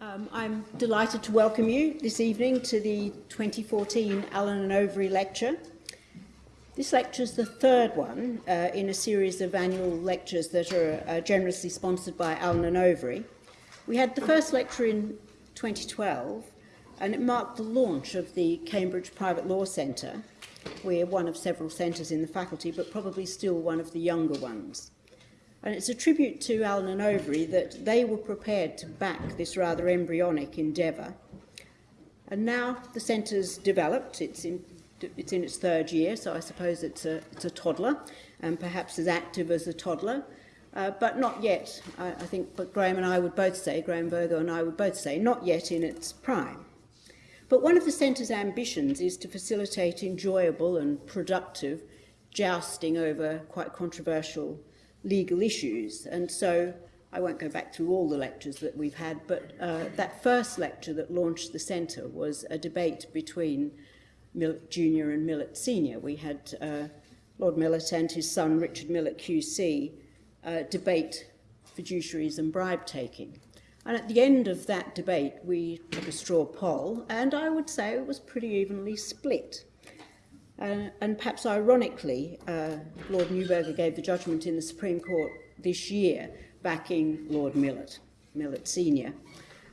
Um, I'm delighted to welcome you this evening to the 2014 Allen and Overy Lecture. This lecture is the third one uh, in a series of annual lectures that are uh, generously sponsored by Allen and Overy. We had the first lecture in 2012 and it marked the launch of the Cambridge Private Law Centre. We're one of several centres in the faculty, but probably still one of the younger ones. And it's a tribute to Allen and Overy that they were prepared to back this rather embryonic endeavour. And now the centre's developed, it's in, it's in its third year, so I suppose it's a, it's a toddler, and perhaps as active as a toddler, uh, but not yet, I, I think but Graham and I would both say, Graham Virgo and I would both say, not yet in its prime. But one of the centre's ambitions is to facilitate enjoyable and productive jousting over quite controversial legal issues. And so I won't go back through all the lectures that we've had, but uh, that first lecture that launched the centre was a debate between Millett Jr. and Millett Sr. We had uh, Lord Millett and his son Richard Millett QC uh, debate fiduciaries and bribe taking. And at the end of that debate, we took a straw poll, and I would say it was pretty evenly split. Uh, and perhaps ironically, uh, Lord Neuberger gave the judgment in the Supreme Court this year, backing Lord Millett, Millett Senior,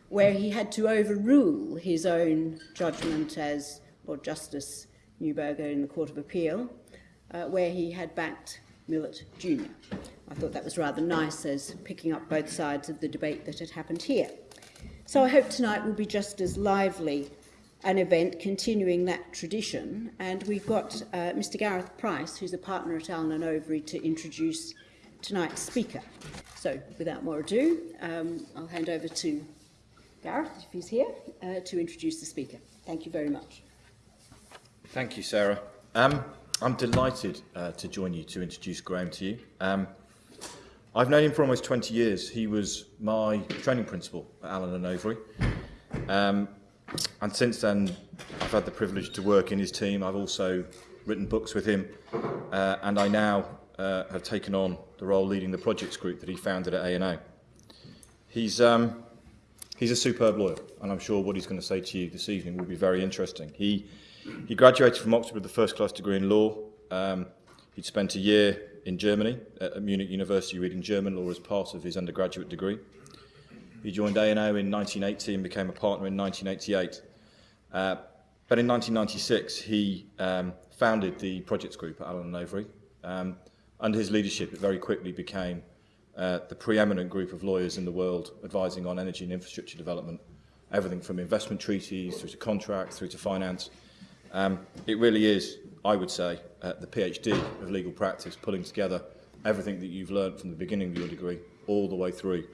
where he had to overrule his own judgment as Lord Justice Neuberger in the Court of Appeal, uh, where he had backed Millett Jr. I thought that was rather nice as picking up both sides of the debate that had happened here. So I hope tonight will be just as lively an event continuing that tradition. And we've got uh, Mr. Gareth Price, who's a partner at Allen and Overy, to introduce tonight's speaker. So without more ado, um, I'll hand over to Gareth, if he's here, uh, to introduce the speaker. Thank you very much. Thank you, Sarah. Um, I'm delighted uh, to join you to introduce Graham to you. Um, I've known him for almost 20 years. He was my training principal at Allen and Overy. Um, and since then, I've had the privilege to work in his team. I've also written books with him, uh, and I now uh, have taken on the role leading the projects group that he founded at A&O. He's, um, he's a superb lawyer, and I'm sure what he's going to say to you this evening will be very interesting. He, he graduated from Oxford with a first-class degree in law. Um, he'd spent a year in Germany at Munich University reading German law as part of his undergraduate degree. He joined A&O in 1980 and became a partner in 1988. Uh, but in 1996, he um, founded the projects group at Allen & Overy. Um, under his leadership, it very quickly became uh, the preeminent group of lawyers in the world advising on energy and infrastructure development, everything from investment treaties through to contracts through to finance. Um, it really is, I would say, uh, the PhD of legal practice, pulling together everything that you've learned from the beginning of your degree all the way through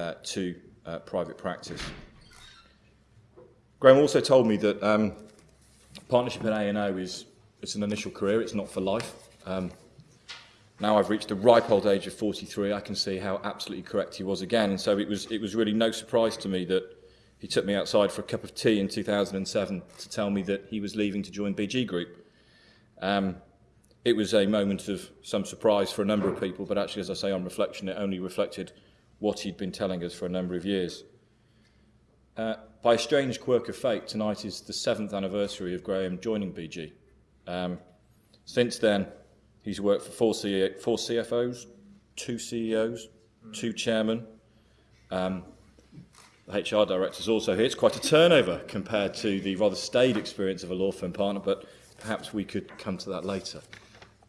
uh, to uh, private practice. Graham also told me that um, partnership at A&O is it's an initial career, it's not for life. Um, now I've reached the ripe old age of 43, I can see how absolutely correct he was again. And so it was, it was really no surprise to me that he took me outside for a cup of tea in 2007 to tell me that he was leaving to join BG Group. Um, it was a moment of some surprise for a number of people, but actually, as I say on reflection, it only reflected what he'd been telling us for a number of years. Uh, by a strange quirk of fate, tonight is the seventh anniversary of Graham joining BG. Um, since then, he's worked for four, four CFOs, two CEOs, two chairmen. Um, the HR director is also here. It's quite a turnover compared to the rather staid experience of a law firm partner, but perhaps we could come to that later.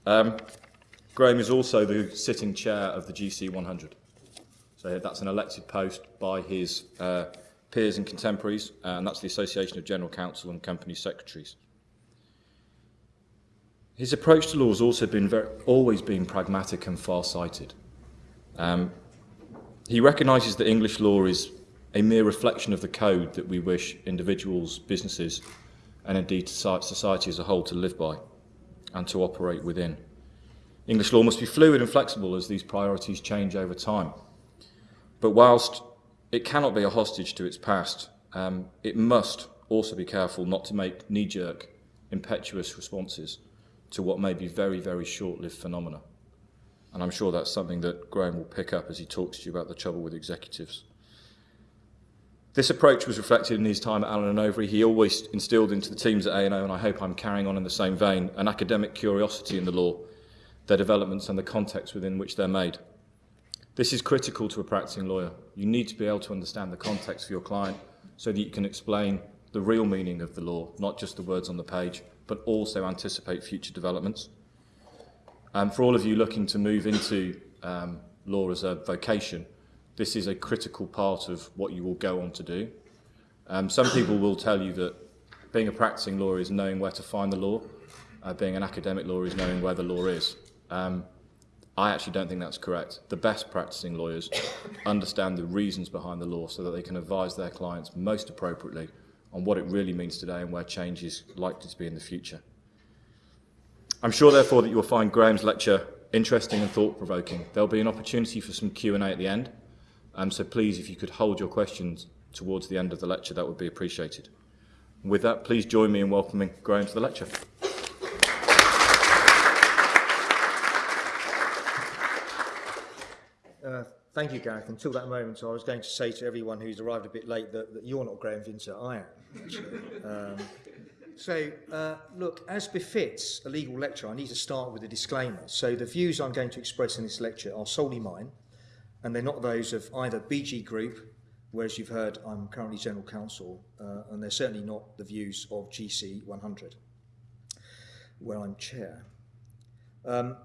Um, Graham is also the sitting chair of the GC 100. So that's an elected post by his uh, peers and contemporaries, and that's the Association of General Counsel and Company Secretaries. His approach to law has also been very, always been pragmatic and far-sighted. Um, he recognises that English law is a mere reflection of the code that we wish individuals, businesses, and indeed society as a whole to live by and to operate within. English law must be fluid and flexible as these priorities change over time. But whilst it cannot be a hostage to its past, um, it must also be careful not to make knee-jerk, impetuous responses to what may be very, very short-lived phenomena. And I'm sure that's something that Graham will pick up as he talks to you about the trouble with executives. This approach was reflected in his time at Allen and Overy. He always instilled into the teams at A&O, and I hope I'm carrying on in the same vein, an academic curiosity in the law, their developments and the context within which they're made. This is critical to a practicing lawyer. You need to be able to understand the context for your client so that you can explain the real meaning of the law, not just the words on the page, but also anticipate future developments. Um, for all of you looking to move into um, law as a vocation, this is a critical part of what you will go on to do. Um, some people will tell you that being a practicing lawyer is knowing where to find the law. Uh, being an academic lawyer is knowing where the law is. Um, I actually don't think that's correct. The best practicing lawyers understand the reasons behind the law so that they can advise their clients most appropriately on what it really means today and where change is likely to be in the future. I'm sure, therefore, that you'll find Graham's lecture interesting and thought-provoking. There'll be an opportunity for some Q&A at the end, um, so please, if you could hold your questions towards the end of the lecture, that would be appreciated. With that, please join me in welcoming Graham to the lecture. Uh, thank you, Gareth. Until that moment, I was going to say to everyone who's arrived a bit late that, that you're not Graham Vinter, I am. Um, so, uh, look, as befits a legal lecture, I need to start with a disclaimer. So, the views I'm going to express in this lecture are solely mine, and they're not those of either BG Group, whereas you've heard I'm currently General Counsel, uh, and they're certainly not the views of GC 100, where I'm Chair. Um,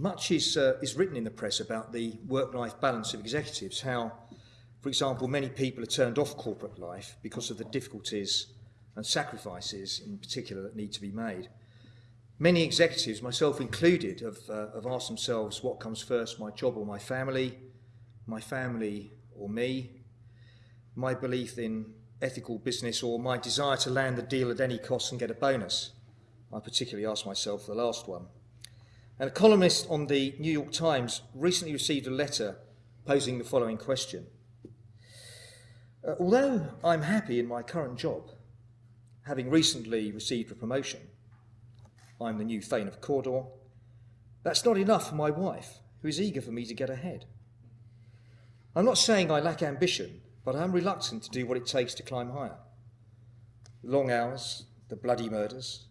much is, uh, is written in the press about the work-life balance of executives, how, for example, many people are turned off corporate life because of the difficulties and sacrifices in particular that need to be made. Many executives, myself included, have, uh, have asked themselves what comes first, my job or my family, my family or me, my belief in ethical business or my desire to land the deal at any cost and get a bonus. I particularly asked myself the last one. And a columnist on the New York Times recently received a letter posing the following question. Uh, although I'm happy in my current job, having recently received a promotion, I'm the new Thane of Cawdor, that's not enough for my wife, who is eager for me to get ahead. I'm not saying I lack ambition, but I am reluctant to do what it takes to climb higher. The long hours, the bloody murders,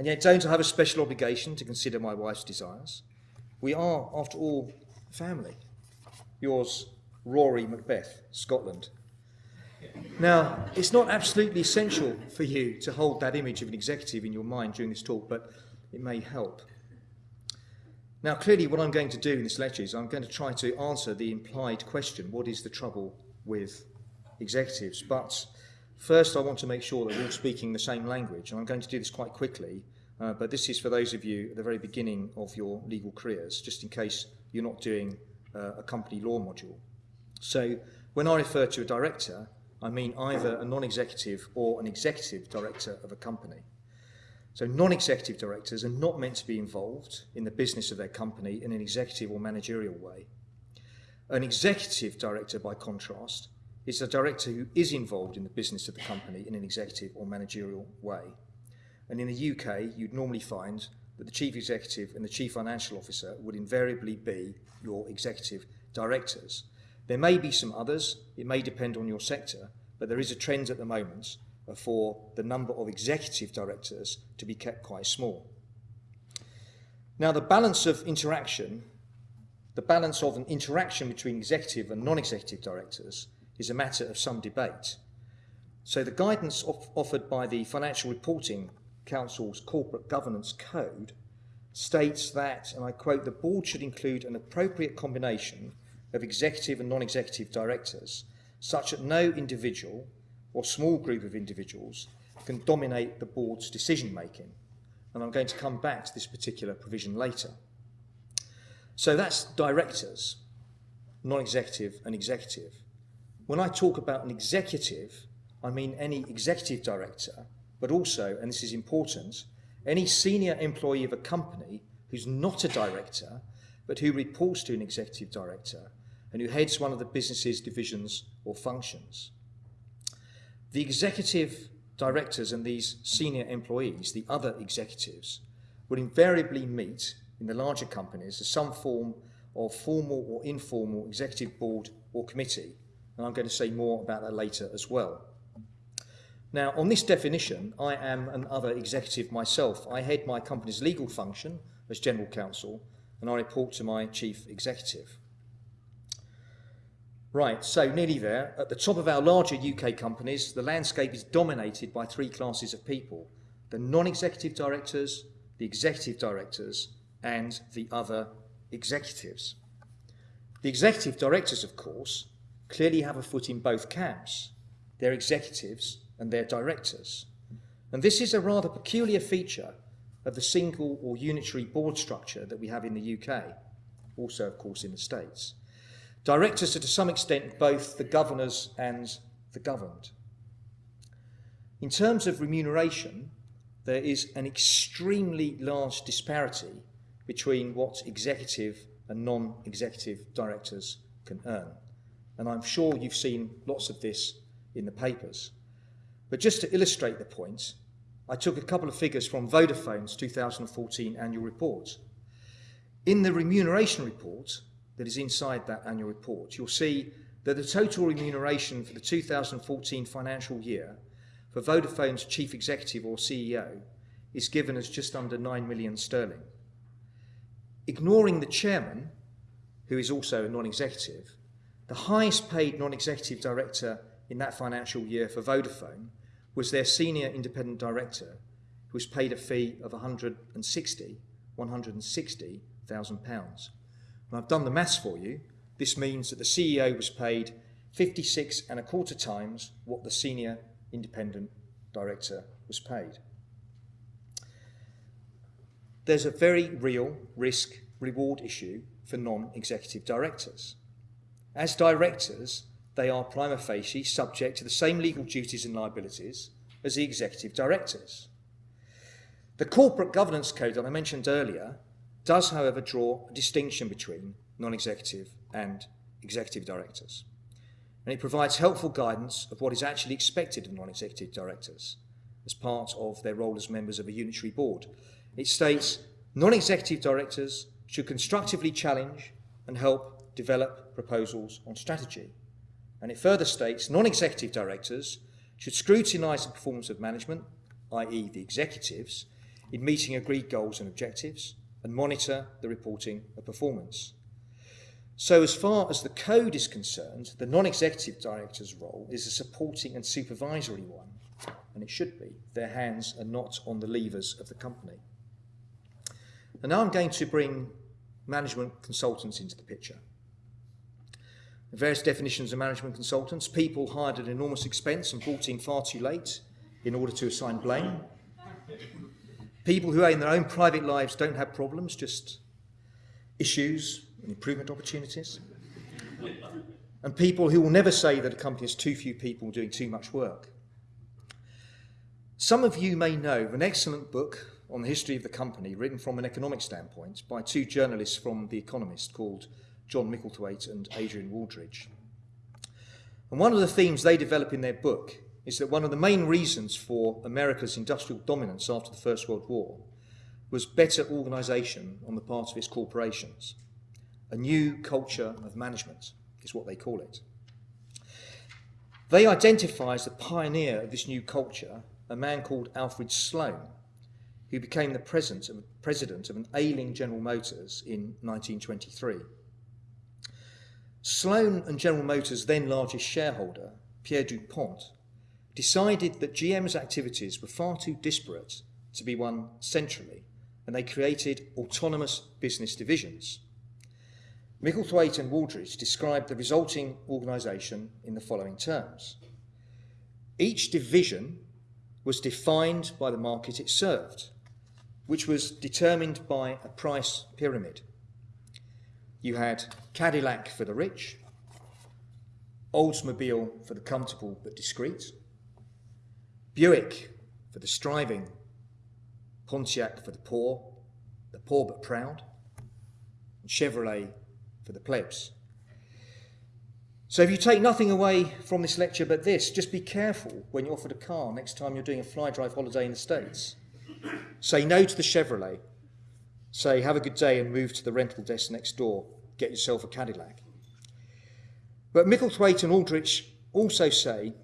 and yet don't I have a special obligation to consider my wife's desires? We are, after all, family. Yours, Rory Macbeth, Scotland. Now, it's not absolutely essential for you to hold that image of an executive in your mind during this talk, but it may help. Now, clearly, what I'm going to do in this lecture is I'm going to try to answer the implied question what is the trouble with executives? But First, I want to make sure that we're all speaking the same language, and I'm going to do this quite quickly, uh, but this is for those of you at the very beginning of your legal careers, just in case you're not doing uh, a company law module. So, when I refer to a director, I mean either a non-executive or an executive director of a company. So non-executive directors are not meant to be involved in the business of their company in an executive or managerial way. An executive director, by contrast, is a director who is involved in the business of the company in an executive or managerial way. And in the UK, you'd normally find that the chief executive and the chief financial officer would invariably be your executive directors. There may be some others, it may depend on your sector, but there is a trend at the moment for the number of executive directors to be kept quite small. Now, the balance of interaction, the balance of an interaction between executive and non-executive directors is a matter of some debate. So the guidance of, offered by the Financial Reporting Council's Corporate Governance Code states that, and I quote, the board should include an appropriate combination of executive and non-executive directors, such that no individual or small group of individuals can dominate the board's decision making. And I'm going to come back to this particular provision later. So that's directors, non-executive and executive. When I talk about an executive, I mean any executive director, but also, and this is important, any senior employee of a company who's not a director, but who reports to an executive director and who heads one of the business's divisions or functions. The executive directors and these senior employees, the other executives, will invariably meet in the larger companies as some form of formal or informal executive board or committee and I'm going to say more about that later as well. Now, on this definition, I am an other executive myself. I head my company's legal function as General Counsel, and I report to my Chief Executive. Right, so nearly there. At the top of our larger UK companies, the landscape is dominated by three classes of people the non executive directors, the executive directors, and the other executives. The executive directors, of course, clearly have a foot in both camps. They're executives and they're directors. And this is a rather peculiar feature of the single or unitary board structure that we have in the UK, also, of course, in the States. Directors are to some extent both the governors and the governed. In terms of remuneration, there is an extremely large disparity between what executive and non executive directors can earn. And I'm sure you've seen lots of this in the papers. But just to illustrate the point, I took a couple of figures from Vodafone's 2014 annual report. In the remuneration report, that is inside that annual report, you'll see that the total remuneration for the 2014 financial year for Vodafone's chief executive or CEO is given as just under 9 million sterling. Ignoring the chairman, who is also a non executive, the highest paid non executive director in that financial year for Vodafone was their senior independent director, who was paid a fee of 160, 160,000 pounds. And I've done the maths for you. This means that the CEO was paid 56 and a quarter times what the senior independent director was paid. There's a very real risk reward issue for non executive directors. As directors, they are prima facie subject to the same legal duties and liabilities as the executive directors. The corporate governance code that I mentioned earlier does, however, draw a distinction between non executive and executive directors. And it provides helpful guidance of what is actually expected of non executive directors as part of their role as members of a unitary board. It states non executive directors should constructively challenge and help develop proposals on strategy. And it further states non executive directors should scrutinise the performance of management, i.e., the executives, in meeting agreed goals and objectives, and monitor the reporting of performance. So, as far as the code is concerned, the non executive director's role is a supporting and supervisory one, and it should be. Their hands are not on the levers of the company. And now I'm going to bring management consultants into the picture. Various definitions of management consultants people hired at enormous expense and brought in far too late in order to assign blame. People who, in their own private lives, don't have problems, just issues and improvement opportunities. And people who will never say that a company has too few people doing too much work. Some of you may know an excellent book on the history of the company, written from an economic standpoint by two journalists from The Economist called John Micklethwait and Adrian Wooldridge. And one of the themes they develop in their book is that one of the main reasons for America's industrial dominance after the First World War was better organisation on the part of its corporations. A new culture of management is what they call it. They identify as the pioneer of this new culture a man called Alfred Sloan, who became the president of, president of an ailing General Motors in 1923. Sloan and General Motors' then largest shareholder, Pierre DuPont, decided that GM's activities were far too disparate to be run centrally, and they created autonomous business divisions. Micklethwait and Wooldridge described the resulting organisation in the following terms. Each division was defined by the market it served, which was determined by a price pyramid. You had Cadillac for the rich, Oldsmobile for the comfortable but discreet, Buick for the striving, Pontiac for the poor, the poor but proud, and Chevrolet for the plebs. So if you take nothing away from this lecture but this, just be careful when you're offered a car next time you're doing a fly drive holiday in the States. Say no to the Chevrolet. Say have a good day and move to the rental desk next door. Get yourself a Cadillac. But Micklethwait and Aldrich also say,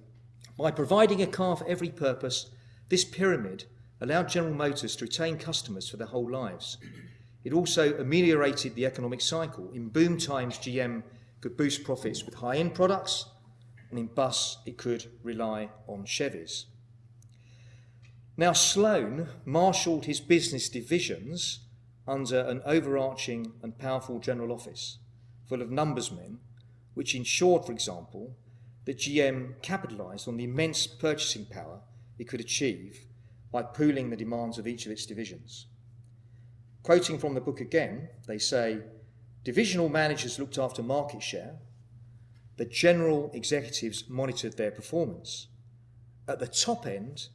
by providing a car for every purpose, this pyramid allowed General Motors to retain customers for their whole lives. It also ameliorated the economic cycle. In boom times, GM could boost profits with high-end products, and in bus, it could rely on Chevys. Now, Sloan marshalled his business divisions under an overarching and powerful general office full of numbers men, which ensured, for example, that GM capitalised on the immense purchasing power it could achieve by pooling the demands of each of its divisions. Quoting from the book again, they say, divisional managers looked after market share, the general executives monitored their performance. At the top end,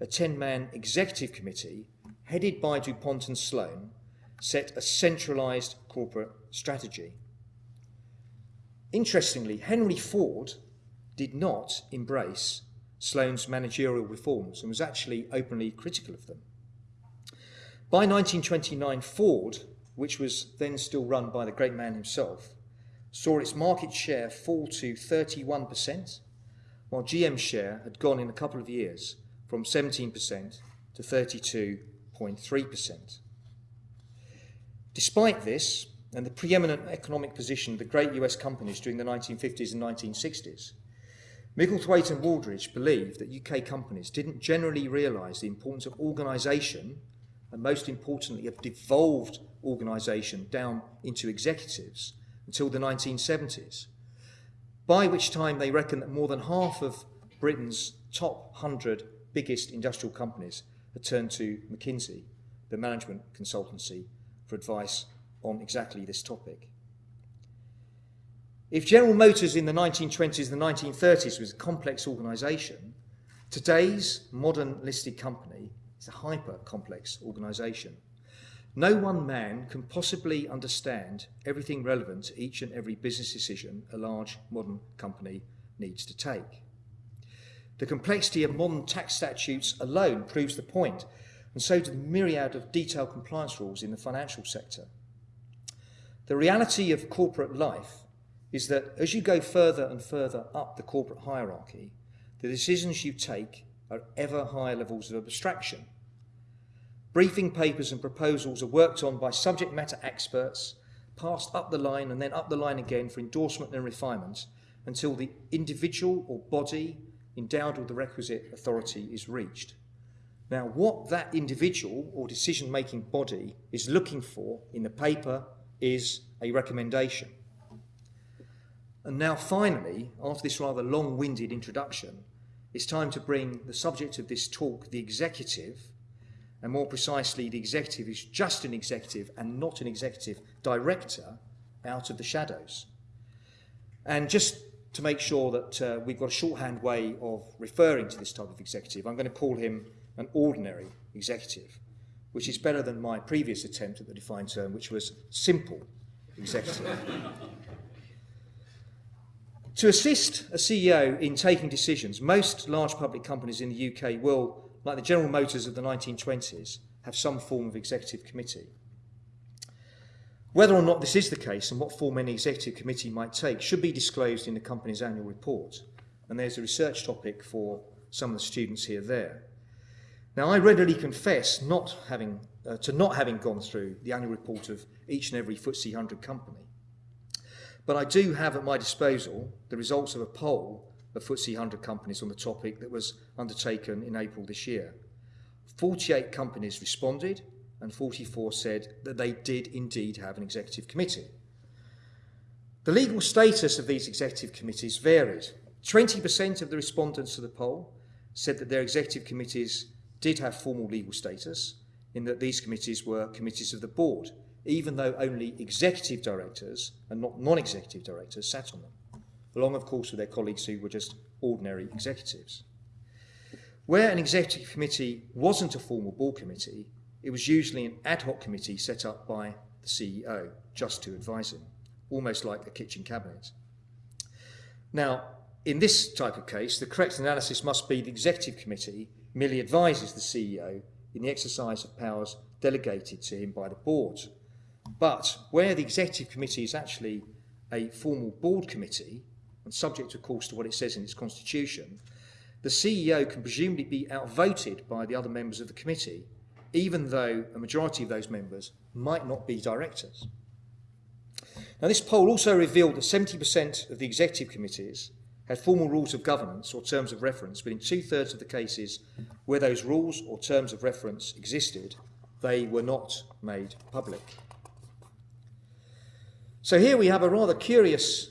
a 10 man executive committee, headed by DuPont and Sloan, set a centralised corporate strategy. Interestingly, Henry Ford did not embrace Sloan's managerial reforms and was actually openly critical of them. By 1929, Ford, which was then still run by the great man himself, saw its market share fall to 31%, while GM's share had gone in a couple of years from 17% to 32.3%. Despite this, and the preeminent economic position of the great US companies during the 1950s and 1960s, Micklethwait and Wooldridge believed that UK companies didn't generally realise the importance of organisation and most importantly of devolved organisation down into executives until the 1970s, by which time they reckon that more than half of Britain's top 100 biggest industrial companies had turned to McKinsey, the management consultancy, for advice on exactly this topic. If General Motors in the 1920s and the 1930s was a complex organisation, today's modern listed company is a hyper complex organisation. No one man can possibly understand everything relevant to each and every business decision a large modern company needs to take. The complexity of modern tax statutes alone proves the point, and so do the myriad of detailed compliance rules in the financial sector. The reality of corporate life is that as you go further and further up the corporate hierarchy, the decisions you take are ever higher levels of abstraction. Briefing papers and proposals are worked on by subject matter experts, passed up the line and then up the line again for endorsement and refinement until the individual or body endowed with the requisite authority is reached. Now, what that individual or decision making body is looking for in the paper is a recommendation. And now, finally, after this rather long winded introduction, it's time to bring the subject of this talk, the executive, and more precisely, the executive is just an executive and not an executive director, out of the shadows. And just to make sure that uh, we've got a shorthand way of referring to this type of executive, I'm going to call him an ordinary executive, which is better than my previous attempt at the defined term, which was simple executive. To assist a CEO in taking decisions, most large public companies in the UK will, like the General Motors of the 1920s, have some form of executive committee. Whether or not this is the case and what form any executive committee might take should be disclosed in the company's annual report. And there's a research topic for some of the students here there. Now, I readily confess not having, uh, to not having gone through the annual report of each and every FTSE 100 company. But I do have at my disposal the results of a poll of FTSE 100 companies on the topic that was undertaken in April this year. 48 companies responded and 44 said that they did indeed have an executive committee. The legal status of these executive committees varied. 20% of the respondents to the poll said that their executive committees did have formal legal status, in that these committees were committees of the board, even though only executive directors and not non-executive directors sat on them, along of course with their colleagues who were just ordinary executives. Where an executive committee wasn't a formal board committee, it was usually an ad hoc committee set up by the CEO just to advise him, almost like a kitchen cabinet. Now, in this type of case, the correct analysis must be the executive committee merely advises the CEO in the exercise of powers delegated to him by the board. But where the executive committee is actually a formal board committee, and subject, of course, to what it says in its constitution, the CEO can presumably be outvoted by the other members of the committee, even though a majority of those members might not be directors. Now, this poll also revealed that 70% of the executive committees had formal rules of governance or terms of reference, but in two thirds of the cases where those rules or terms of reference existed, they were not made public. So here we have a rather curious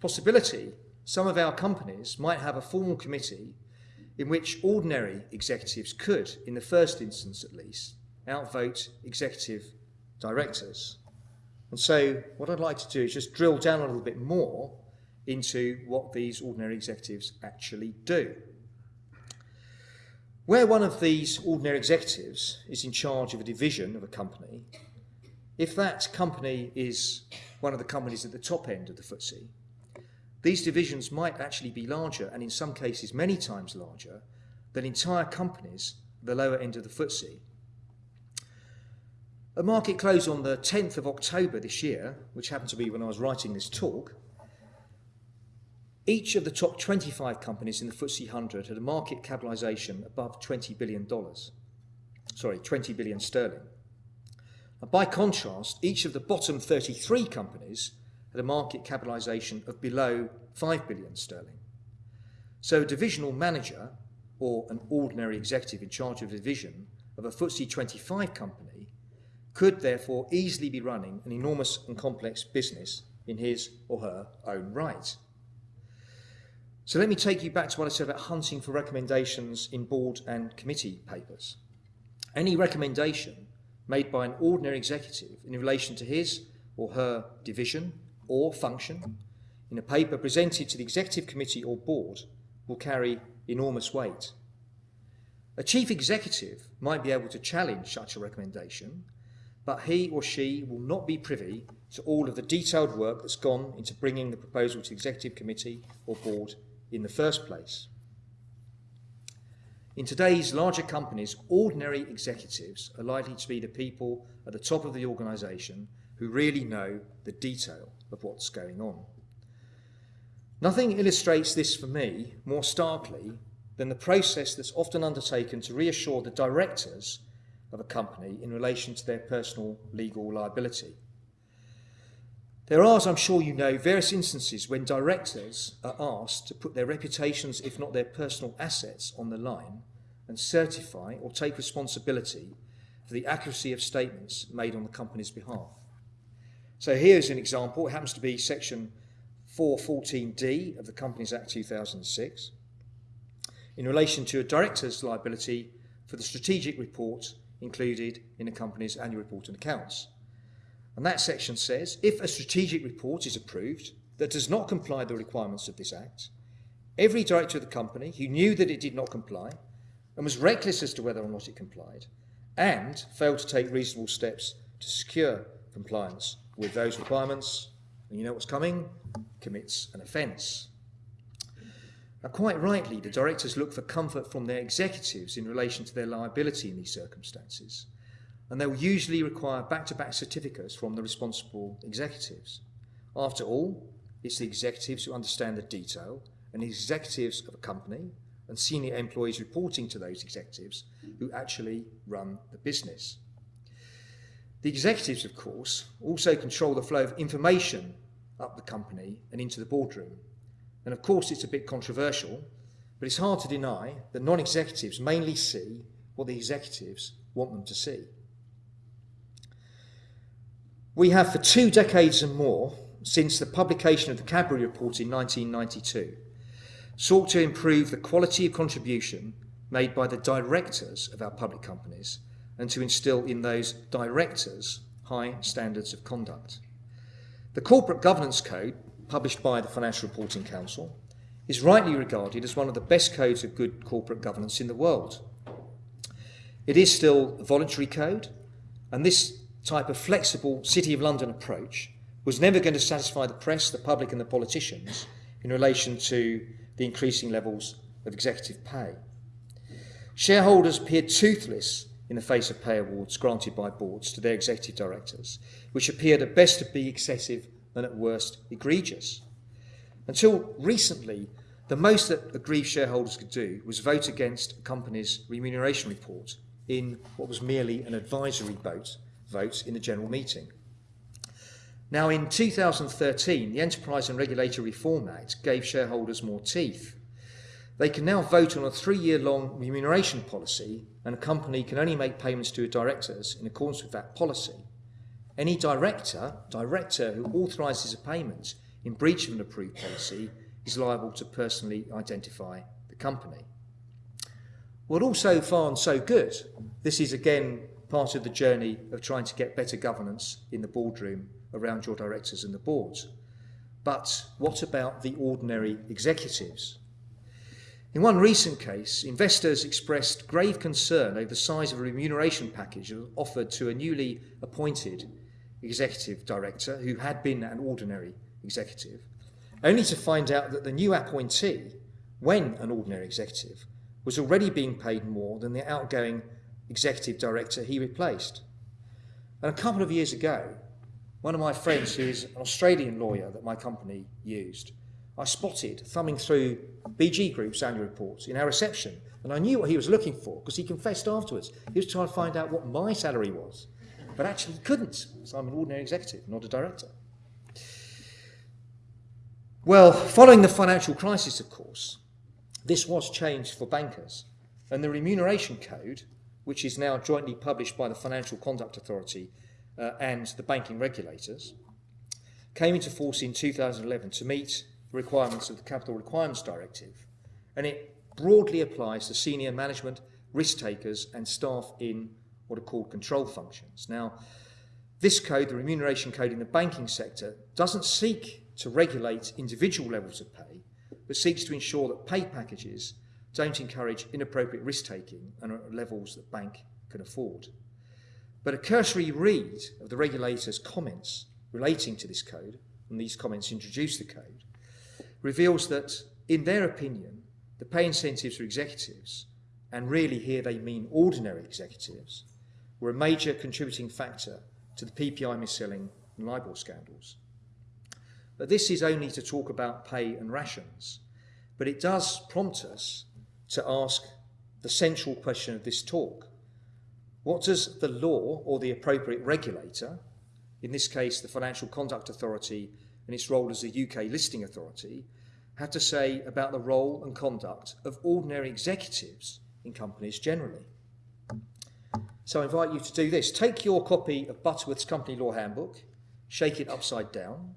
possibility. Some of our companies might have a formal committee in which ordinary executives could, in the first instance at least, outvote executive directors. And so, what I'd like to do is just drill down a little bit more into what these ordinary executives actually do. Where one of these ordinary executives is in charge of a division of a company, if that company is one of the companies at the top end of the FTSE, these divisions might actually be larger, and in some cases many times larger, than entire companies at the lower end of the FTSE. At market close on the 10th of October this year, which happened to be when I was writing this talk, each of the top 25 companies in the FTSE 100 had a market capitalisation above $20 billion. Sorry, 20 billion sterling. By contrast, each of the bottom 33 companies had a market capitalisation of below 5 billion sterling. So a divisional manager or an ordinary executive in charge of a division of a FTSE 25 company could therefore easily be running an enormous and complex business in his or her own right. So let me take you back to what I said about hunting for recommendations in board and committee papers. Any recommendation made by an ordinary executive in relation to his or her division or function in a paper presented to the executive committee or board will carry enormous weight. A chief executive might be able to challenge such a recommendation, but he or she will not be privy to all of the detailed work that's gone into bringing the proposal to the executive committee or board in the first place. In today's larger companies, ordinary executives are likely to be the people at the top of the organisation who really know the detail of what's going on. Nothing illustrates this for me more starkly than the process that's often undertaken to reassure the directors of a company in relation to their personal legal liability. There are, as I'm sure you know, various instances when directors are asked to put their reputations, if not their personal assets, on the line and certify or take responsibility for the accuracy of statements made on the company's behalf. So here's an example. It happens to be section 414D of the Companies Act 2006 in relation to a director's liability for the strategic report included in a company's annual report and accounts. And that section says if a strategic report is approved that does not comply the requirements of this Act, every director of the company who knew that it did not comply and was reckless as to whether or not it complied and failed to take reasonable steps to secure compliance with those requirements, and you know what's coming, commits an offence. Now, quite rightly, the directors look for comfort from their executives in relation to their liability in these circumstances and they will usually require back-to-back certificates from the responsible executives. After all, it's the executives who understand the detail and the executives of a company and senior employees reporting to those executives who actually run the business. The executives, of course, also control the flow of information up the company and into the boardroom. And of course, it's a bit controversial, but it's hard to deny that non-executives mainly see what the executives want them to see. We have for two decades and more, since the publication of the Cadbury Report in 1992, sought to improve the quality of contribution made by the directors of our public companies and to instill in those directors high standards of conduct. The Corporate Governance Code, published by the Financial Reporting Council, is rightly regarded as one of the best codes of good corporate governance in the world. It is still a voluntary code, and this type of flexible City of London approach was never going to satisfy the press, the public, and the politicians in relation to the increasing levels of executive pay. Shareholders appeared toothless in the face of pay awards granted by boards to their executive directors, which appeared at best to be excessive and at worst egregious. Until recently, the most that aggrieved shareholders could do was vote against a company's remuneration report in what was merely an advisory vote, vote in the general meeting. Now, in 2013, the Enterprise and Regulatory Reform Act gave shareholders more teeth. They can now vote on a three year long remuneration policy, and a company can only make payments to directors in accordance with that policy. Any director, director who authorises a payment in breach of an approved policy is liable to personally identify the company. Well, all so far and so good. This is again part of the journey of trying to get better governance in the boardroom around your directors and the boards. But what about the ordinary executives? In one recent case, investors expressed grave concern over the size of a remuneration package offered to a newly appointed executive director who had been an ordinary executive, only to find out that the new appointee, when an ordinary executive, was already being paid more than the outgoing executive director he replaced. And a couple of years ago, one of my friends, who is an Australian lawyer that my company used, I spotted thumbing through BG Group's annual reports in our reception, and I knew what he was looking for because he confessed afterwards. He was trying to find out what my salary was, but actually he couldn't, because I'm an ordinary executive, not a director. Well, following the financial crisis, of course, this was changed for bankers, and the remuneration code, which is now jointly published by the Financial Conduct Authority uh, and the banking regulators, came into force in 2011 to meet the requirements of the Capital Requirements Directive, and it broadly applies to senior management, risk takers, and staff in what are called control functions. Now, this code, the remuneration code in the banking sector, doesn't seek to regulate individual levels of pay, but seeks to ensure that pay packages don't encourage inappropriate risk taking and at levels that bank can afford. But a cursory read of the regulator's comments relating to this code, and these comments introduce the code, reveals that, in their opinion, the pay incentives for executives, and really here they mean ordinary executives, were a major contributing factor to the PPI mis-selling and LIBOR scandals. But this is only to talk about pay and rations, but it does prompt us to ask the central question of this talk. What does the law or the appropriate regulator, in this case the Financial Conduct Authority and its role as the UK listing authority, have to say about the role and conduct of ordinary executives in companies generally? So I invite you to do this. Take your copy of Butterworth's Company Law Handbook, shake it upside down,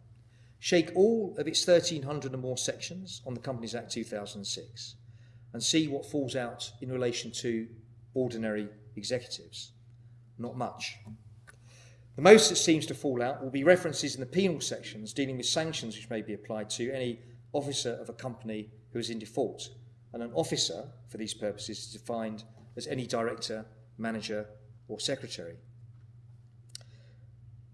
shake all of its 1,300 or more sections on the Companies Act 2006, and see what falls out in relation to ordinary executives. Not much. The most that seems to fall out will be references in the penal sections dealing with sanctions which may be applied to any officer of a company who is in default. And an officer, for these purposes, is defined as any director, manager, or secretary.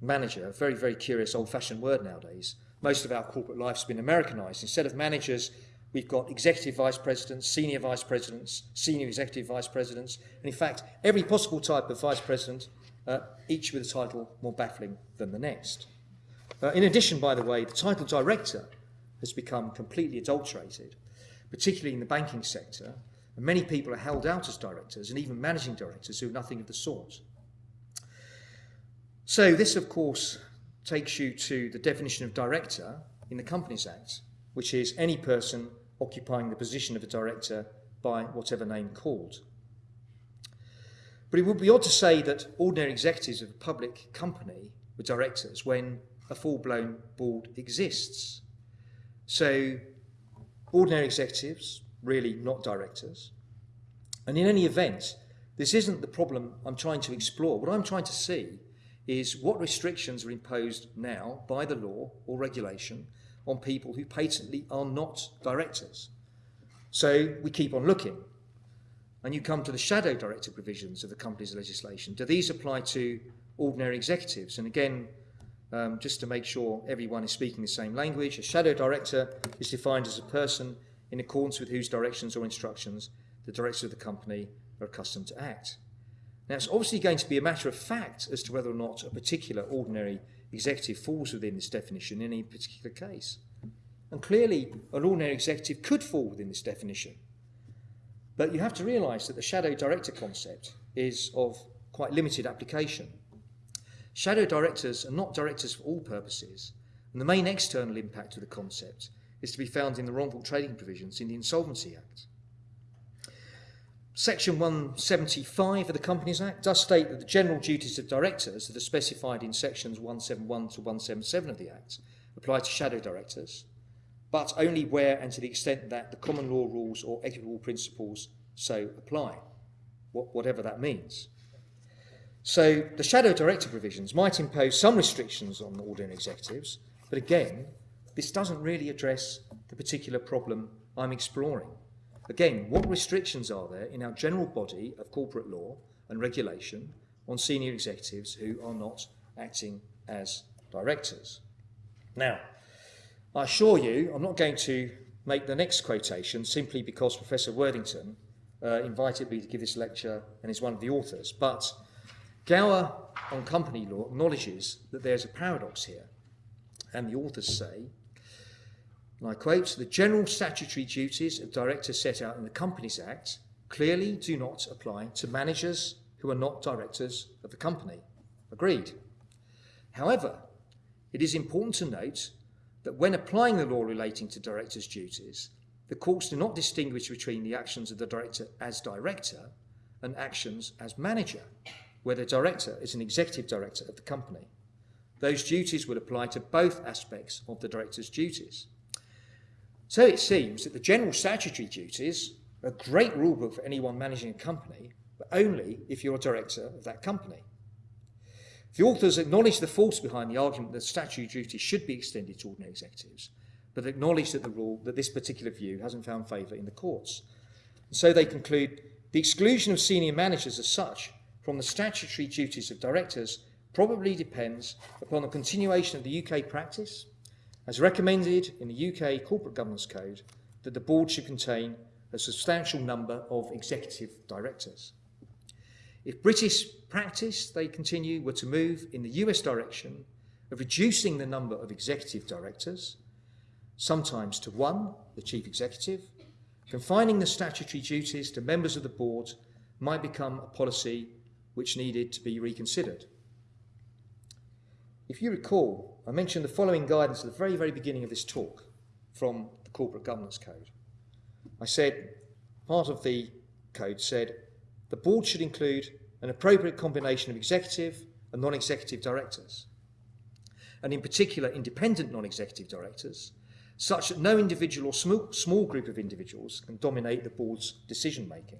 Manager, a very, very curious old fashioned word nowadays. Most of our corporate life has been Americanized. Instead of managers, We've got executive vice presidents, senior vice presidents, senior executive vice presidents, and in fact, every possible type of vice president, uh, each with a title more baffling than the next. Uh, in addition, by the way, the title director has become completely adulterated, particularly in the banking sector, and many people are held out as directors and even managing directors who are nothing of the sort. So, this, of course, takes you to the definition of director in the Companies Act, which is any person occupying the position of a director by whatever name called. But it would be odd to say that ordinary executives of a public company were directors when a full blown board exists. So, ordinary executives, really not directors. And in any event, this isn't the problem I'm trying to explore. What I'm trying to see is what restrictions are imposed now by the law or regulation on people who patently are not directors. So we keep on looking. And you come to the shadow director provisions of the company's legislation. Do these apply to ordinary executives? And again, um, just to make sure everyone is speaking the same language, a shadow director is defined as a person in accordance with whose directions or instructions the directors of the company are accustomed to act. Now, it's obviously going to be a matter of fact as to whether or not a particular ordinary executive falls within this definition in any particular case. And clearly, an ordinary executive could fall within this definition. But you have to realise that the shadow director concept is of quite limited application. Shadow directors are not directors for all purposes, and the main external impact of the concept is to be found in the wrongful trading provisions in the Insolvency Act. Section 175 of the Companies Act does state that the general duties of directors that are specified in sections 171 to 177 of the Act apply to shadow directors, but only where and to the extent that the common law rules or equitable principles so apply, whatever that means. So the shadow director provisions might impose some restrictions on ordinary executives, but again, this doesn't really address the particular problem I'm exploring. Again, what restrictions are there in our general body of corporate law and regulation on senior executives who are not acting as directors? Now, I assure you, I'm not going to make the next quotation simply because Professor Worthington uh, invited me to give this lecture and is one of the authors, but Gower on company law acknowledges that there's a paradox here. And the authors say and I quote, the general statutory duties of directors set out in the Companies Act clearly do not apply to managers who are not directors of the company. Agreed. However, it is important to note that when applying the law relating to directors' duties, the courts do not distinguish between the actions of the director as director and actions as manager, where the director is an executive director of the company. Those duties would apply to both aspects of the director's duties. So it seems that the general statutory duties are a great rulebook for anyone managing a company, but only if you're a director of that company. The authors acknowledge the force behind the argument that statutory duties should be extended to ordinary executives, but acknowledge that the rule that this particular view hasn't found favour in the courts. And so they conclude the exclusion of senior managers as such from the statutory duties of directors probably depends upon the continuation of the UK practice as recommended in the UK Corporate Governance Code, that the board should contain a substantial number of executive directors. If British practice, they continue, were to move in the US direction of reducing the number of executive directors, sometimes to one, the chief executive, confining the statutory duties to members of the board might become a policy which needed to be reconsidered. If you recall, I mentioned the following guidance at the very, very beginning of this talk from the Corporate Governance Code. I said, part of the code said, the board should include an appropriate combination of executive and non-executive directors, and in particular independent non-executive directors, such that no individual or small, small group of individuals can dominate the board's decision making.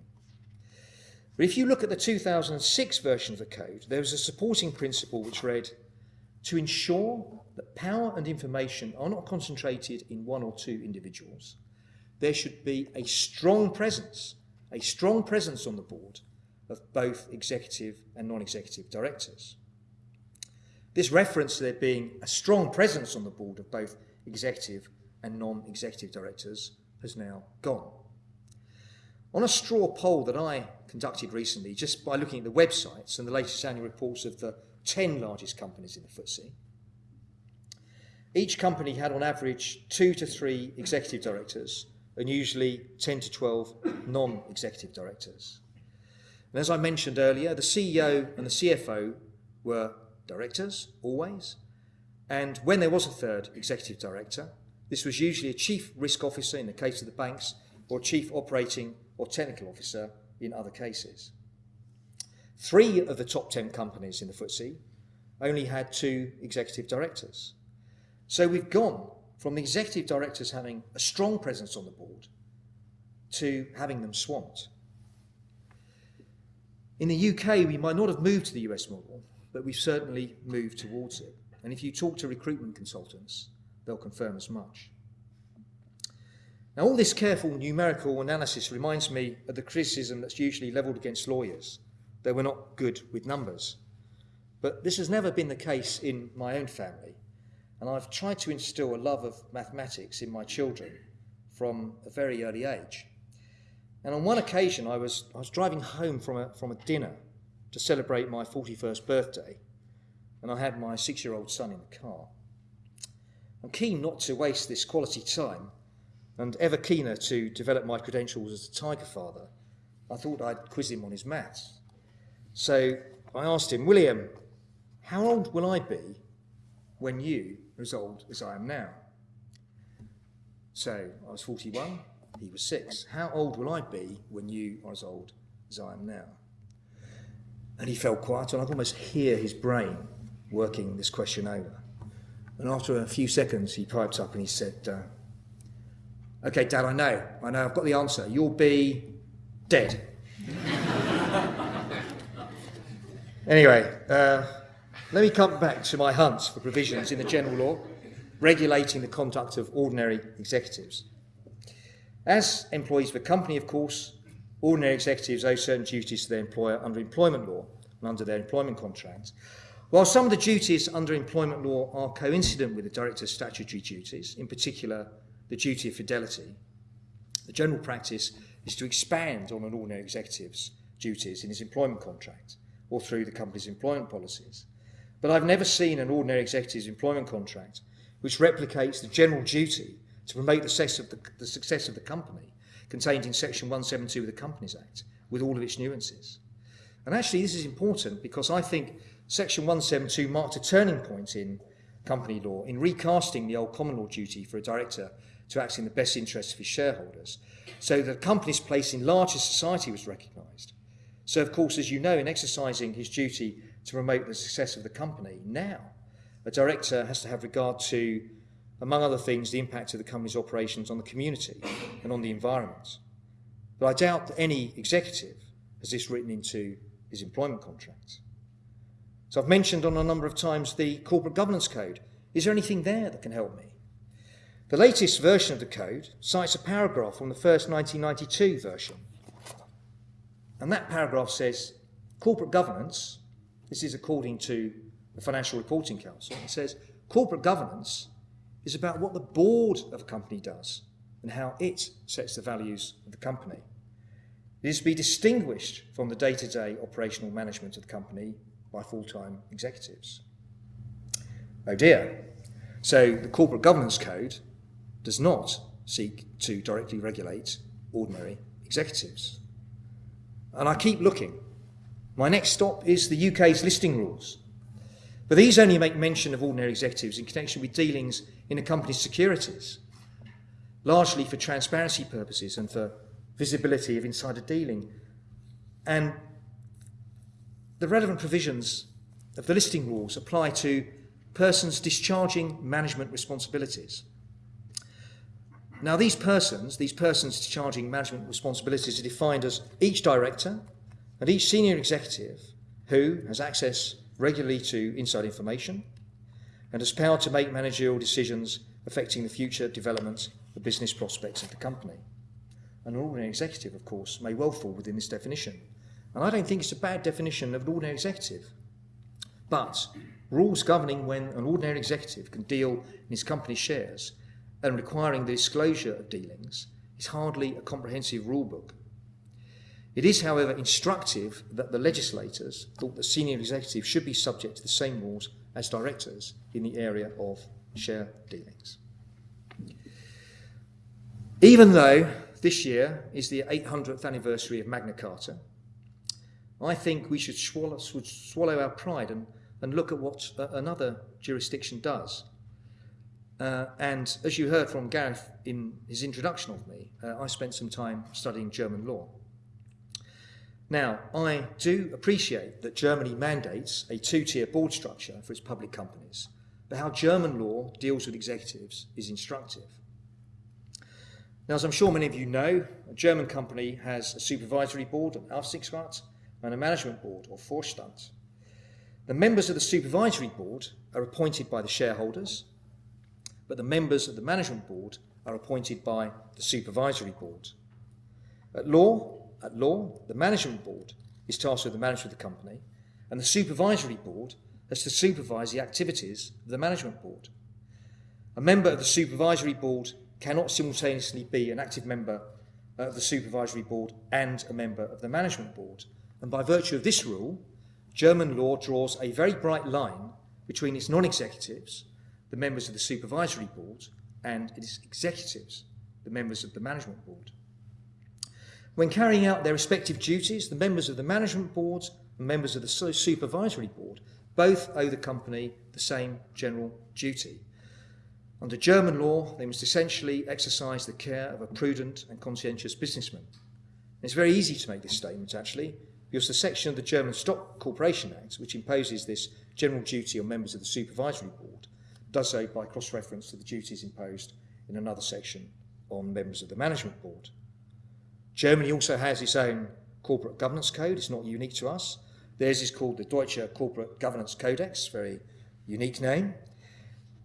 But if you look at the 2006 version of the code, there was a supporting principle which read, to ensure that power and information are not concentrated in one or two individuals. There should be a strong presence, a strong presence on the board of both executive and non-executive directors. This reference to there being a strong presence on the board of both executive and non-executive directors has now gone. On a straw poll that I conducted recently, just by looking at the websites and the latest annual reports of the 10 largest companies in the FTSE. Each company had on average two to three executive directors and usually 10 to 12 non-executive directors. And as I mentioned earlier, the CEO and the CFO were directors, always. And when there was a third executive director, this was usually a chief risk officer in the case of the banks or chief operating or technical officer in other cases. Three of the top 10 companies in the FTSE only had two executive directors. So we've gone from the executive directors having a strong presence on the board to having them swamped. In the UK, we might not have moved to the US model, but we've certainly moved towards it. And if you talk to recruitment consultants, they'll confirm as much. Now, all this careful numerical analysis reminds me of the criticism that's usually levelled against lawyers they were not good with numbers. But this has never been the case in my own family, and I've tried to instill a love of mathematics in my children from a very early age. And on one occasion, I was, I was driving home from a, from a dinner to celebrate my 41st birthday, and I had my six year old son in the car. I'm keen not to waste this quality time and ever keener to develop my credentials as a tiger father. I thought I'd quiz him on his maths. So I asked him, William, how old will I be when you are as old as I am now? So I was 41, he was six. How old will I be when you are as old as I am now? And he fell quiet, and I could almost hear his brain working this question over. And after a few seconds, he piped up and he said, uh, Okay, Dad, I know. I know. I've got the answer. You'll be dead. Anyway, uh, let me come back to my hunts for provisions in the general law regulating the conduct of ordinary executives. As employees of a company, of course, ordinary executives owe certain duties to their employer under employment law and under their employment contracts. While some of the duties under employment law are coincident with the director's statutory duties, in particular the duty of fidelity, the general practice is to expand on an ordinary executive's duties in his employment contract or through the company's employment policies. But I've never seen an ordinary executive's employment contract which replicates the general duty to promote the success of the, the, success of the company contained in Section 172 of the Companies Act with all of its nuances. And actually this is important because I think Section 172 marked a turning point in company law in recasting the old common law duty for a director to act in the best interests of his shareholders. So the company's place in larger society was recognised So, of course, as you know, in exercising his duty to promote the success of the company, now a director has to have regard to, among other things, the impact of the company's operations on the community and on the environment. But I doubt that any executive has this written into his employment contract. So I've mentioned on a number of times the corporate governance code. Is there anything there that can help me? The latest version of the code cites a paragraph from the first 1992 version. And that paragraph says corporate governance, this is according to the Financial Reporting Council, it says corporate governance is about what the board of a company does and how it sets the values of the company. It is to be distinguished from the day to day operational management of the company by full time executives. Oh dear. So the Corporate Governance Code does not seek to directly regulate ordinary executives. And I keep looking. My next stop is the UK's listing rules. But these only make mention of ordinary executives in connection with dealings in a company's securities, largely for transparency purposes and for visibility of insider dealing. And the relevant provisions of the listing rules apply to persons discharging management responsibilities. Now, these persons, these persons discharging management responsibilities, are defined as each director and each senior executive who has access regularly to inside information and has power to make managerial decisions affecting the future development the business prospects of the company. An ordinary executive, of course, may well fall within this definition. And I don't think it's a bad definition of an ordinary executive. But rules governing when an ordinary executive can deal in his company's shares and requiring the disclosure of dealings is hardly a comprehensive rulebook. It is, however, instructive that the legislators thought that senior executives should be subject to the same rules as directors in the area of share dealings. Even though this year is the 800th anniversary of Magna Carta, I think we should swallow, should swallow our pride and, and look at what uh, another jurisdiction does uh, and as you heard from Gareth in his introduction of me, uh, I spent some time studying German law. Now, I do appreciate that Germany mandates a two tier board structure for its public companies, but how German law deals with executives is instructive. Now, as I'm sure many of you know, a German company has a supervisory board, an Aufsichtsrat, and a management board, or Vorstand. The members of the supervisory board are appointed by the shareholders but the members of the management board are appointed by the supervisory board. At law, at law, the management board is tasked with the management of the company, and the supervisory board has to supervise the activities of the management board. A member of the supervisory board cannot simultaneously be an active member of the supervisory board and a member of the management board. And by virtue of this rule, German law draws a very bright line between its non executives the members of the supervisory board, and its executives, the members of the management board. When carrying out their respective duties, the members of the management board and members of the supervisory board both owe the company the same general duty. Under German law, they must essentially exercise the care of a prudent and conscientious businessman. And it's very easy to make this statement, actually, because the section of the German Stock Corporation Act, which imposes this general duty on members of the supervisory board, does so by cross-reference to the duties imposed in another section on members of the management board. Germany also has its own corporate governance code. It's not unique to us. Theirs is called the Deutsche Corporate Governance Codex, very unique name.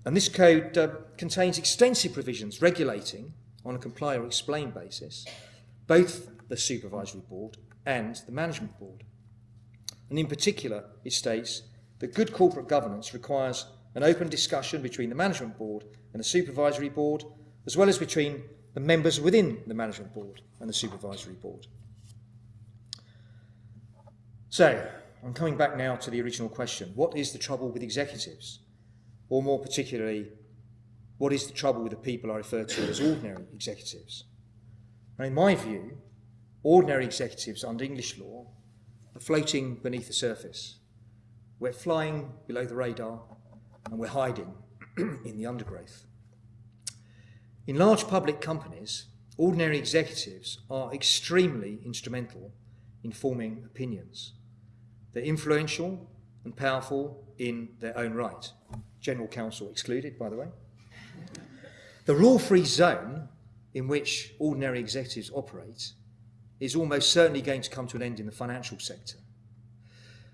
And this code uh, contains extensive provisions regulating, on a comply or explain basis, both the supervisory board and the management board. And in particular, it states that good corporate governance requires an open discussion between the management board and the supervisory board, as well as between the members within the management board and the supervisory board. So, I'm coming back now to the original question. What is the trouble with executives? Or more particularly, what is the trouble with the people I refer to as ordinary executives? And in my view, ordinary executives under English law are floating beneath the surface. We're flying below the radar and we're hiding in the undergrowth. In large public companies, ordinary executives are extremely instrumental in forming opinions. They're influential and powerful in their own right. General counsel excluded, by the way. The rule-free zone in which ordinary executives operate is almost certainly going to come to an end in the financial sector.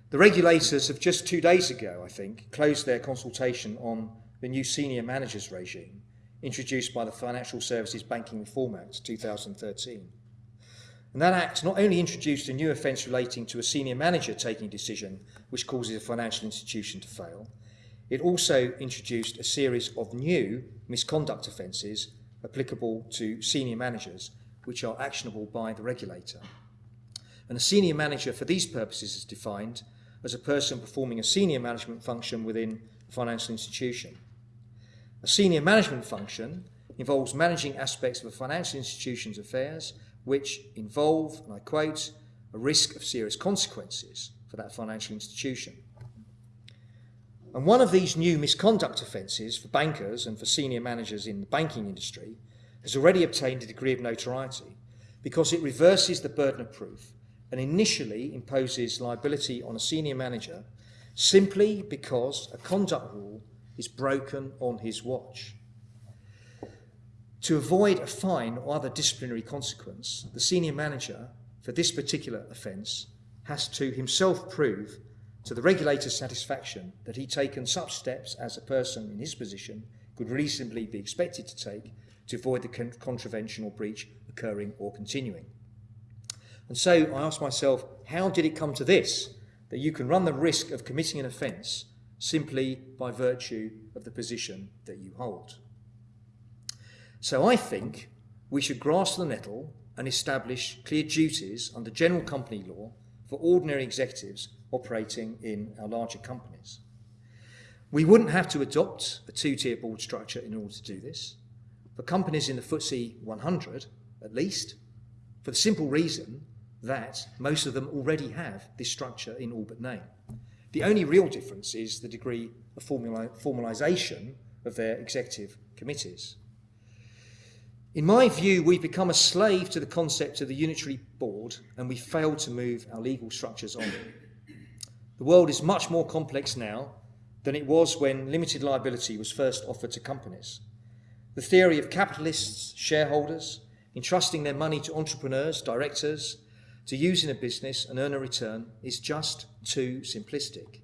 The regulators have just two days ago, I think, closed their consultation on the new senior managers regime introduced by the Financial Services Banking Reform Act 2013. And that act not only introduced a new offence relating to a senior manager taking a decision which causes a financial institution to fail, it also introduced a series of new misconduct offences applicable to senior managers which are actionable by the regulator. And a senior manager for these purposes is defined as a person performing a senior management function within a financial institution. A senior management function involves managing aspects of a financial institution's affairs which involve, and I quote, a risk of serious consequences for that financial institution. And one of these new misconduct offences for bankers and for senior managers in the banking industry has already obtained a degree of notoriety because it reverses the burden of proof and initially imposes liability on a senior manager simply because a conduct rule is broken on his watch. To avoid a fine or other disciplinary consequence, the senior manager for this particular offence has to himself prove to the regulator's satisfaction that he'd taken such steps as a person in his position could reasonably be expected to take to avoid the con contravention or breach occurring or continuing. And so I asked myself, how did it come to this? That you can run the risk of committing an offence simply by virtue of the position that you hold. So I think we should grasp the nettle and establish clear duties under general company law for ordinary executives operating in our larger companies. We wouldn't have to adopt a two-tier board structure in order to do this. For companies in the FTSE 100, at least, for the simple reason that most of them already have this structure in all but name. The only real difference is the degree of formalisation of their executive committees. In my view, we've become a slave to the concept of the unitary board and we failed to move our legal structures on. The world is much more complex now than it was when limited liability was first offered to companies. The theory of capitalists, shareholders, entrusting their money to entrepreneurs, directors, to use in a business and earn a return is just too simplistic.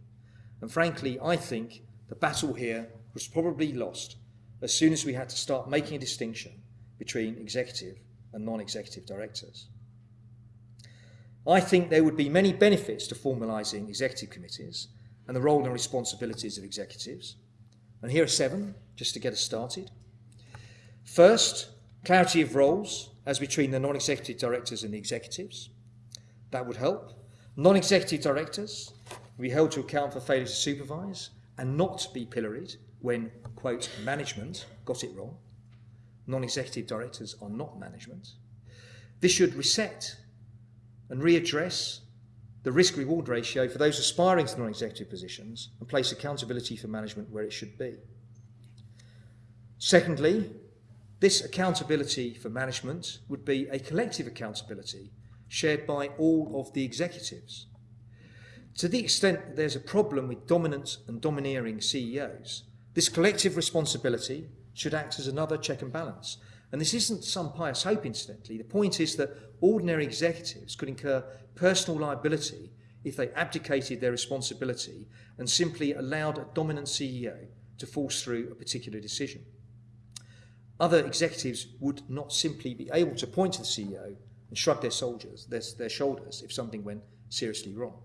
And frankly, I think the battle here was probably lost as soon as we had to start making a distinction between executive and non-executive directors. I think there would be many benefits to formalising executive committees and the role and responsibilities of executives. And here are seven, just to get us started. First, clarity of roles as between the non-executive directors and the executives. That would help. Non-executive directors will be held to account for failure to supervise and not be pilloried when, quote, management got it wrong. Non executive directors are not management. This should reset and readdress the risk reward ratio for those aspiring to non executive positions and place accountability for management where it should be. Secondly, this accountability for management would be a collective accountability shared by all of the executives. To the extent that there's a problem with dominant and domineering CEOs, this collective responsibility should act as another check and balance. And this isn't some pious hope, incidentally. The point is that ordinary executives could incur personal liability if they abdicated their responsibility and simply allowed a dominant CEO to force through a particular decision. Other executives would not simply be able to point to the CEO and shrug their, soldiers, their, their shoulders if something went seriously wrong.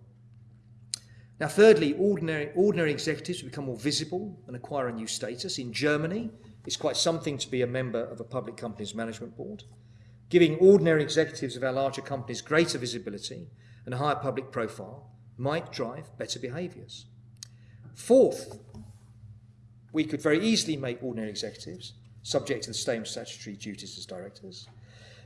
Now, thirdly, ordinary, ordinary executives become more visible and acquire a new status. In Germany, it's quite something to be a member of a public company's management board. Giving ordinary executives of our larger companies greater visibility and a higher public profile might drive better behaviours. Fourth, we could very easily make ordinary executives subject to the same statutory duties as directors.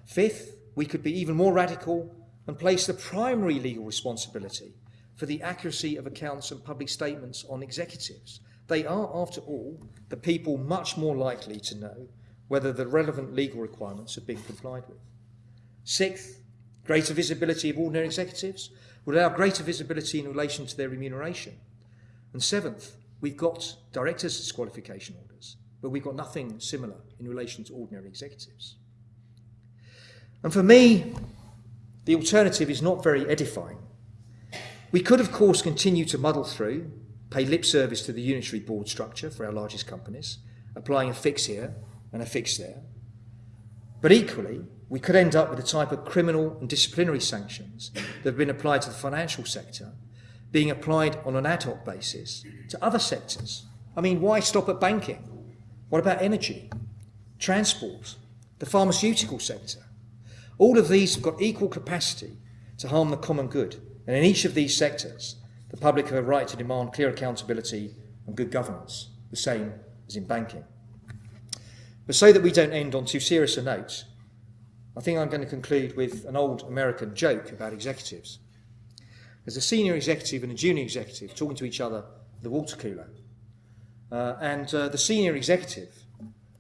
Fifth, we could be even more radical and place the primary legal responsibility for the accuracy of accounts and public statements on executives. They are, after all, the people much more likely to know whether the relevant legal requirements are being complied with. Sixth, greater visibility of ordinary executives would allow greater visibility in relation to their remuneration. And seventh, we've got directors' disqualification orders, but we've got nothing similar in relation to ordinary executives. And for me, the alternative is not very edifying. We could, of course, continue to muddle through, pay lip service to the unitary board structure for our largest companies, applying a fix here and a fix there. But equally, we could end up with the type of criminal and disciplinary sanctions that have been applied to the financial sector being applied on an ad hoc basis to other sectors. I mean, why stop at banking? What about energy, transport, the pharmaceutical sector? All of these have got equal capacity to harm the common good. And in each of these sectors, the public have a right to demand clear accountability and good governance, the same as in banking. But so that we don't end on too serious a note, I think I'm going to conclude with an old American joke about executives. There's a senior executive and a junior executive talking to each other at the water cooler. Uh, and uh, the senior executive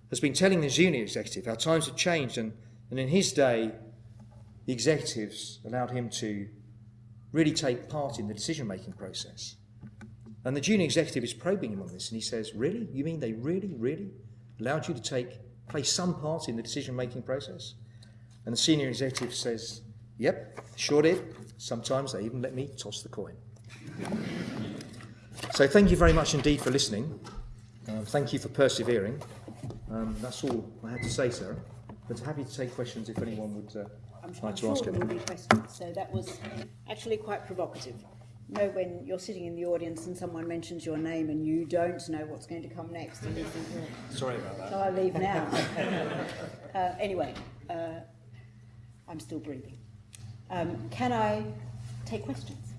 has been telling the junior executive how times have changed, and, and in his day, the executives allowed him to really take part in the decision making process. And the junior executive is probing him on this, and he says, Really? You mean they really, really allowed you to take play some part in the decision making process? And the senior executive says, Yep, sure did. Sometimes they even let me toss the coin. so thank you very much indeed for listening. Um, thank you for persevering. Um, that's all I had to say, Sarah. But happy to take questions if anyone would uh, I'm, like I'm to sure ask there any. will be questions. So that was actually quite provocative. You know, when you're sitting in the audience and someone mentions your name and you don't know what's going to come next, and you think, oh, Sorry about that. shall I leave now? uh, anyway, uh, I'm still breathing. Um, can I take questions?